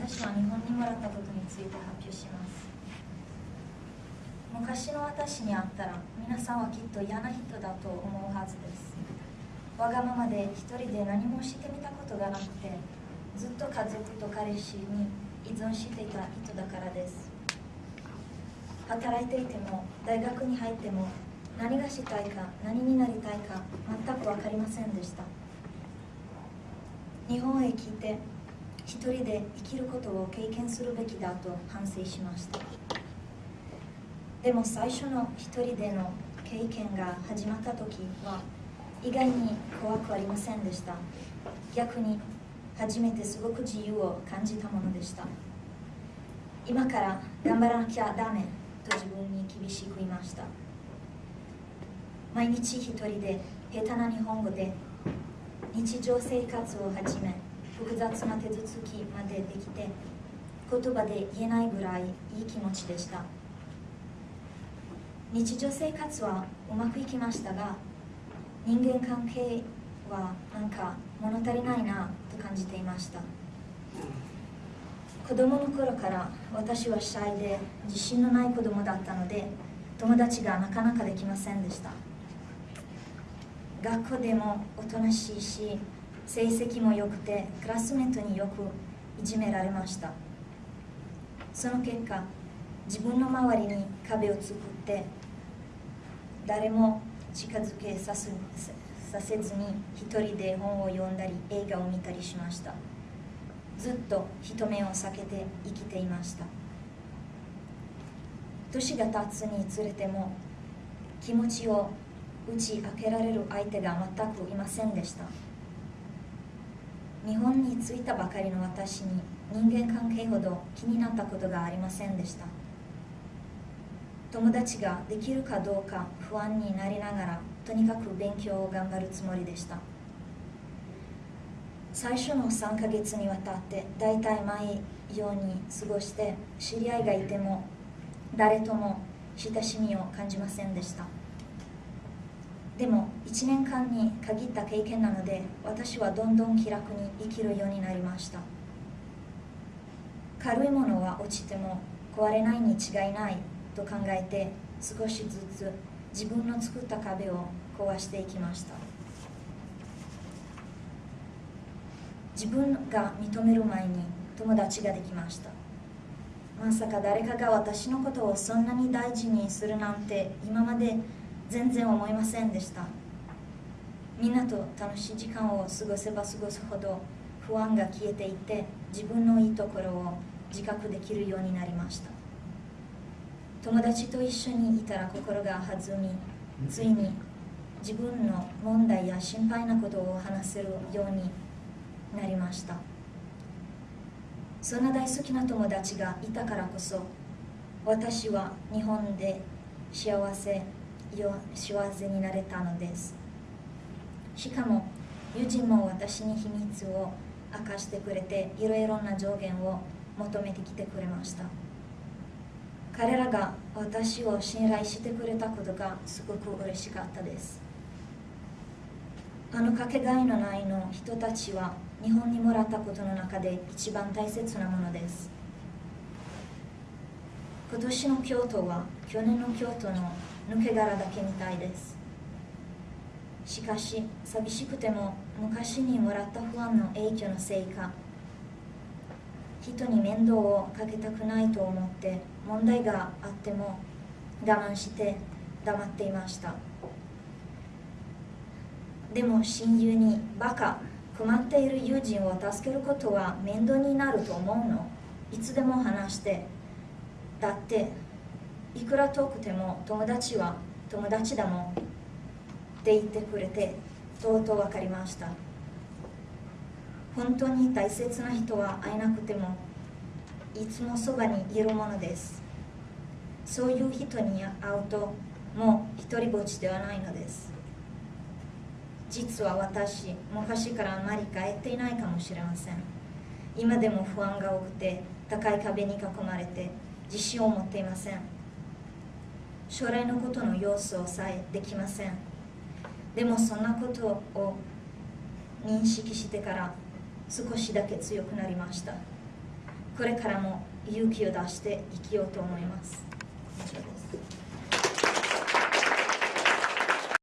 私は日本にもらったことについて発表します。昔の私に会ったら皆さんはきっと嫌な人だと思うはずです。わがままで一人で何もしてみたことがなくてずっと家族と彼氏に依存していた人だからです。働いていても大学に入っても何がしたいか何になりたいか全く分かりませんでした。日本へ来て一人で生きることを経験するべきだと反省しました。でも最初の一人での経験が始まった時は意外に怖くありませんでした。逆に初めてすごく自由を感じたものでした。今から頑張らなきゃダメと自分に厳しく言いました。毎日一人で下手な日本語で日常生活をはじめ複雑な手続きまでできて言葉で言えないぐらいいい気持ちでした。日常生活はうまくいきましたが人間関係はなんか物足りないなと感じていました。子供の頃から私はシャイで自信のない子供だったので友達がなかなかできませんでした。学校でもおとなしいし成績も良くてクラスメートによくいじめられました。その結果自分の周りに壁を作って誰も近づけさせさせずに一人で本を読んだり映画を見たりしました。ずっと人目を避けて生きていました。年が経つにつれても気持ちを打ち明けられる相手が全くいませんでした。日本に着いたばかりの私に人間関係ほど気になったことがありませんでした。友達ができるかどうか不安になりながらとにかく勉強を頑張るつもりでした。最初の3ヶ月にわたって大体毎ように過ごして知り合いがいても誰とも親しみを感じませんでした。でも1年間に限った経験なので私はどんどん気楽に生きるようになりました。軽いものは落ちても壊れないに違いないと考えて少しずつ自分の作った壁を壊していきました。自分が認める前に友達ができました。まさか誰かが私のことをそんなに大事にするなんて今まで全然思いませんでした。みんなと楽しい時間を過ごせば過ごすほど不安が消えていて自分のいいところを自覚できるようになりました。友達と一緒にいたら心が弾みついに自分の問題や心配なことを話せるようになりました。そんな大好きな友達がいたからこそ私は日本で幸せ幸せになれたのです。しかも友人も私に秘密を明かしてくれていろいろな上限を求めてきてくれました。彼らが私を信頼してくれたことがすごく嬉しかったです。あのかけがえのないの人たちは日本にもらったことの中で一番大切なものです。今年の京都は去年の京都の抜け殻だけみたいです。しかし寂しくても昔にもらった不安の影響のせいか。人に面倒をかけたくないと思って問題があっても我慢して黙っていました。でも親友にバカ困っている友人を助けることは面倒になると思うの？いつでも話してだっていくら遠くても友達は友達だもんって言ってくれてとうとう分かりました。本当に大切な人は会えなくてもいつもそばにいるものです。そういう人に会うともう一人ぼっちではないのです。実は私昔からあまり帰っていないかもしれません。今でも不安が多くて高い壁に囲まれて自信を持っていません。将来のことの様子をさえできません。でもそんなことを認識してから少しだけ強くなりました。これからも勇気を出して生きようと思います。以上です